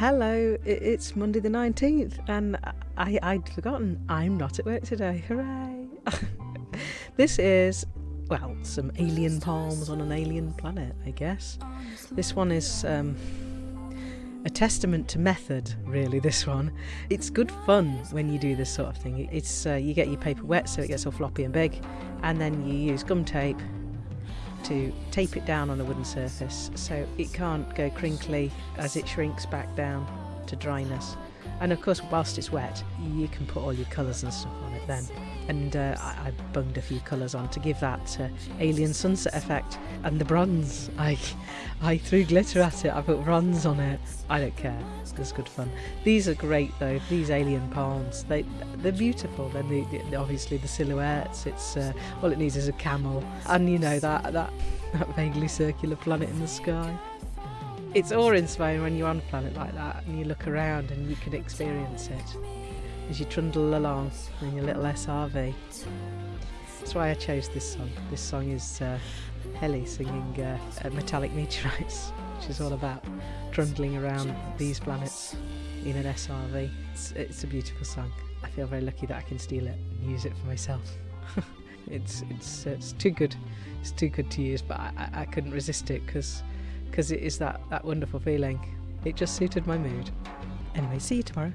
Hello, it's Monday the 19th, and I, I'd forgotten I'm not at work today. Hooray! this is, well, some alien palms on an alien planet, I guess. This one is um, a testament to method, really. This one, it's good fun when you do this sort of thing. It's uh, you get your paper wet so it gets all floppy and big, and then you use gum tape to tape it down on a wooden surface so it can't go crinkly as it shrinks back down to dryness. And of course, whilst it's wet, you can put all your colours and stuff on it then. And uh, I, I bunged a few colours on to give that uh, alien sunset effect. And the bronze, I, I threw glitter at it. I put bronze on it. I don't care. It's good fun. These are great though. These alien palms, they they're beautiful. Then the, the, obviously the silhouettes. It's uh, all it needs is a camel, and you know that that that vaguely circular planet in the sky. It's awe-inspiring when you're on a planet like that and you look around and you can experience it as you trundle along in your little SRV. That's why I chose this song. This song is uh, Heli singing uh, Metallic Meteorites, which is all about trundling around these planets in an SRV. It's, it's a beautiful song. I feel very lucky that I can steal it and use it for myself. it's it's it's too good. It's too good to use, but I, I couldn't resist it because because it is that that wonderful feeling. It just suited my mood. Anyway, see you tomorrow.